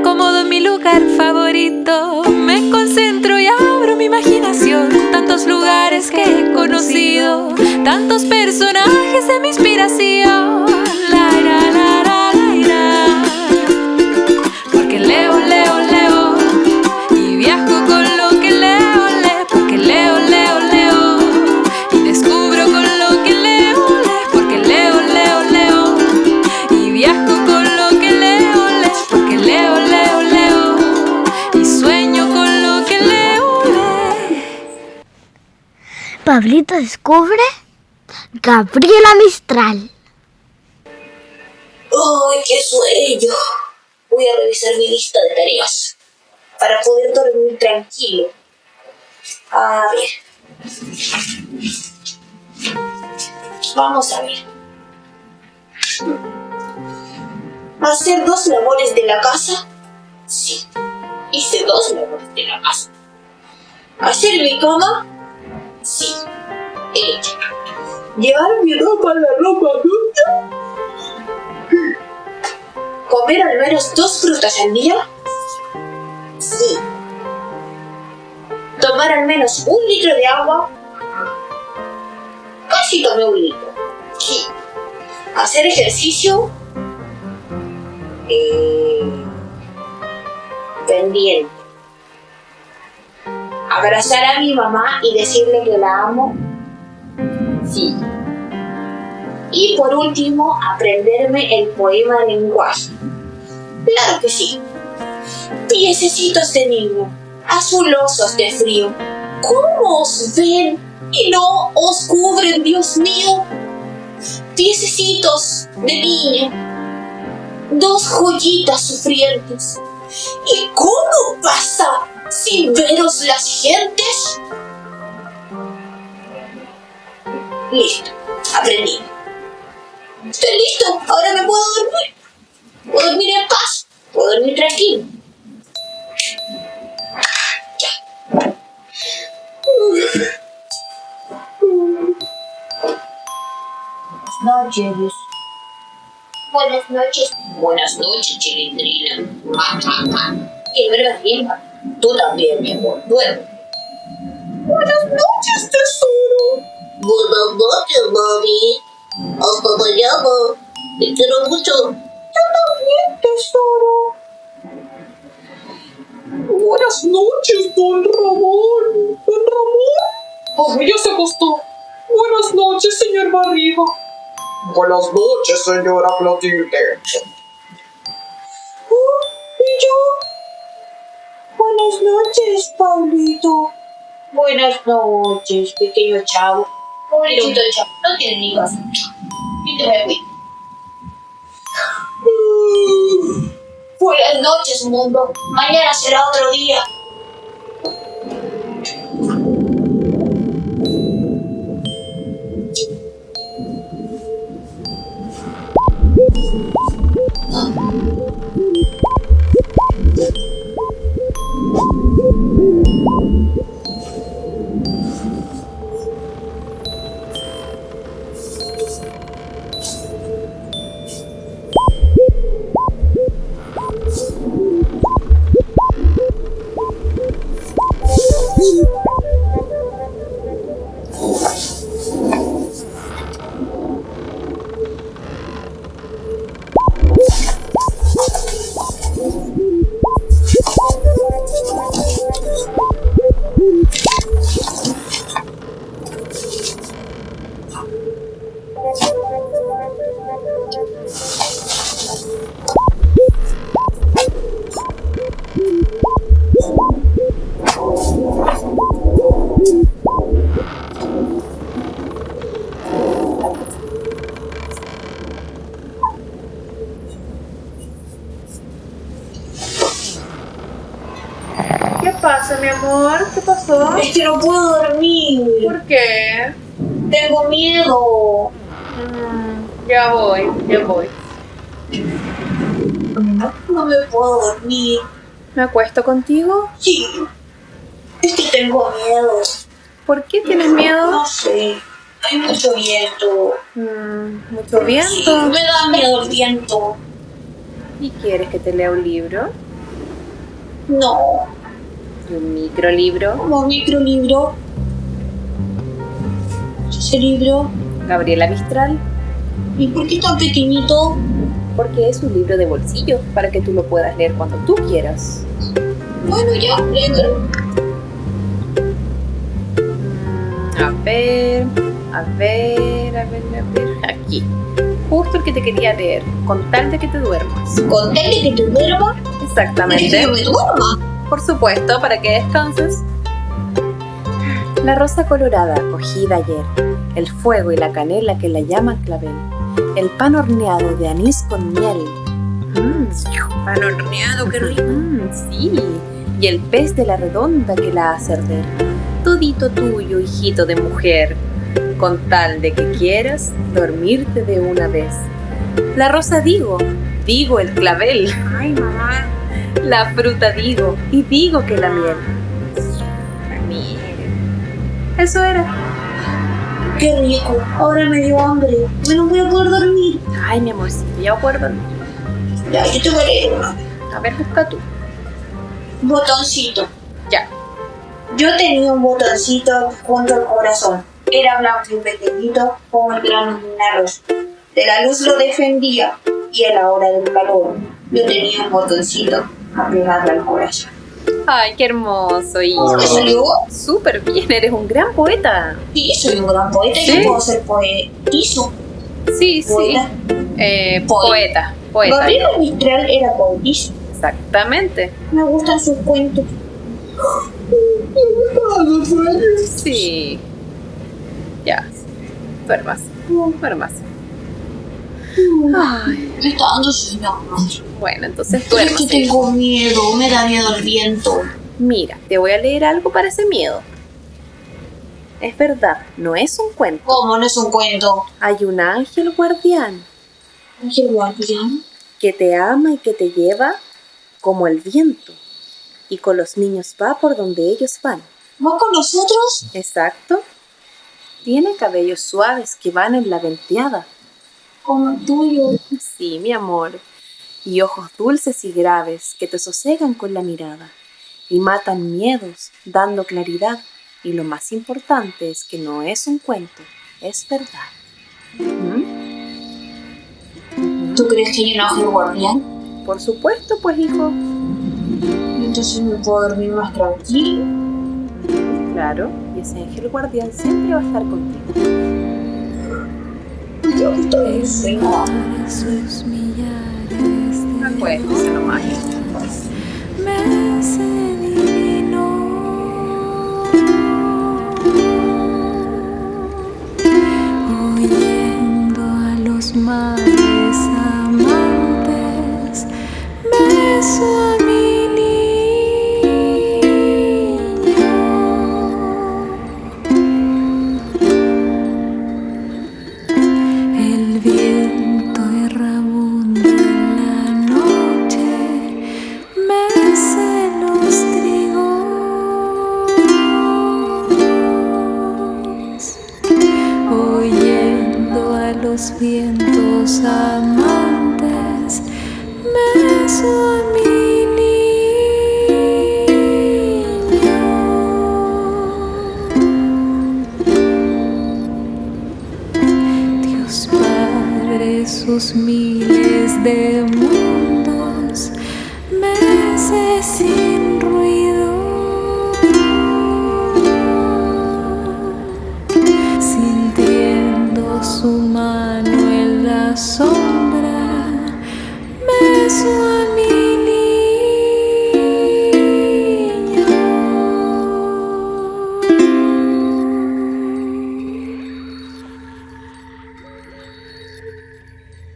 acomodo en mi lugar favorito. Me concentro y abro mi imaginación. Tantos lugares que he conocido, tantos personajes de mi inspiración. La, la, la, Pablito descubre Gabriela Mistral. ¡Ay, qué sueño! Voy a revisar mi lista de tareas para poder dormir tranquilo. A ver. Vamos a ver. ¿Hacer dos labores de la casa? Sí. Hice dos labores de la casa. ¿Hacer mi cama? Sí. ¿Llevar mi ropa a la ropa sucia? ¿Comer al menos dos frutas al día? Sí. ¿Tomar al menos un litro de agua? Casi tomé un litro. Sí. ¿Hacer ejercicio? Eh, pendiente. ¿Abrazar a mi mamá y decirle que la amo? Sí. Y por último, aprenderme el poema de lenguaje. Claro que sí. Piececitos de niño, azulosos de frío, ¿cómo os ven y no os cubren, Dios mío? Piececitos de niño, dos joyitas sufrientes. ¿Y cómo pasa sin veros las gentes? Listo, aprendí. Estoy listo, ahora me puedo dormir. Puedo dormir en paz, puedo dormir tranquilo. Ya. Buenas noches. Buenas noches. Buenas noches, chilindrina. Que duermas bien, ma. Tú también, mi amor. Duerme. Buenas noches, tesoro. Buenas noches, mami. Hasta mañana. Te quiero mucho. Yo también, tesoro. Buenas noches, don Ramón. Don Ramón. Ay, ya se acostó. Buenas noches, señor Barriga. Buenas noches, señora Clotilde. Buenas noches, Pablito. Buenas noches, pequeño chavo. Pobrecito el chavo, no tiene ni casa. Y te voy a cuidar. Mm, Buenas noches, mundo. Mañana será otro día. ¿Qué pasa, mi amor? ¿Qué pasó? Es que no puedo dormir. ¿Por qué? Tengo miedo. Mm, ya voy, ya voy. No me puedo dormir. ¿Me acuesto contigo? Sí. Es que tengo miedo. ¿Por qué tienes miedo? No sé. Hay mucho viento. Mm, mucho Sí, viento. me da miedo el viento. ¿Y quieres que te lea un libro? No, un microlibro, como microlibro. Ese libro. Gabriela Mistral, ¿Y por qué tan pequeñito? porque es un libro de bolsillo para que tú lo puedas leer cuando tú quieras. Bueno, ya, léelo. A ver, a ver, a ver, a ver. Aquí. Justo el que te quería leer, con tal de que te duermas. Con tal de que te duerma, ¿de que Exactamente. yo me duerma? Por supuesto, para que descanses. La rosa colorada cogida ayer, el fuego y la canela que la llaman clavel, el pan horneado de anís con miel. Mm, pan horneado, qué rico. sí, y el pez de la redonda que la hace arder. Todito tuyo, hijito de mujer, con tal de que quieras dormirte de una vez. La rosa digo, digo el clavel. Ay, mamá. La fruta digo, y digo que la miel. La miel. Eso era. Qué rico. Ahora me dio hambre. Me no voy a poder dormir. Ay, mi amorcito, ya acuerdo. Ya, yo te voy a leer una. A ver, busca tú. Botoncito. Ya. Yo tenía un botoncito junto al corazón. Era blanco y pequeñito como el grano de un arroz. De la luz lo defendía y a la hora del calor yo tenía un botoncito apegado al corazón. Ay, qué hermoso. Y ¿Cómo te salió? súper bien, eres un gran poeta. Sí, soy un gran poeta y ¿Sí? yo puedo ser poetizo. Sí, sí. Poeta. Eh, Poeta. poeta, poeta. Gabriela Mistral era poetizo. Exactamente. Me gustan sus cuentos. Sí. Ya. Duermas. Duermas. Ay, Me está dando bueno, entonces Es duermas. que tengo miedo, me da miedo el viento. Mira, te voy a leer algo para ese miedo. Es verdad, no es un cuento. ¿Cómo no es un cuento? Hay un ángel guardián Ángel guardián. que te ama y que te lleva como el viento. Y con los niños va por donde ellos van. ¿Va con nosotros? Exacto. Tiene cabellos suaves que van en la venteada. Como tuyo. Sí, mi amor. Y ojos dulces y graves que te sosegan con la mirada. Y matan miedos, dando claridad. Y lo más importante es que no es un cuento, es verdad. ¿Mm? ¿Tú crees que hay un ángel guardián? Por supuesto, pues hijo. Entonces me puedo dormir más tranquilo. Claro, y ese ángel guardián siempre va a estar contigo. Ya estoy en sueño. Sus millares los vientos amantes, beso a mi niño. Dios Padre, sus miles de sombra, beso a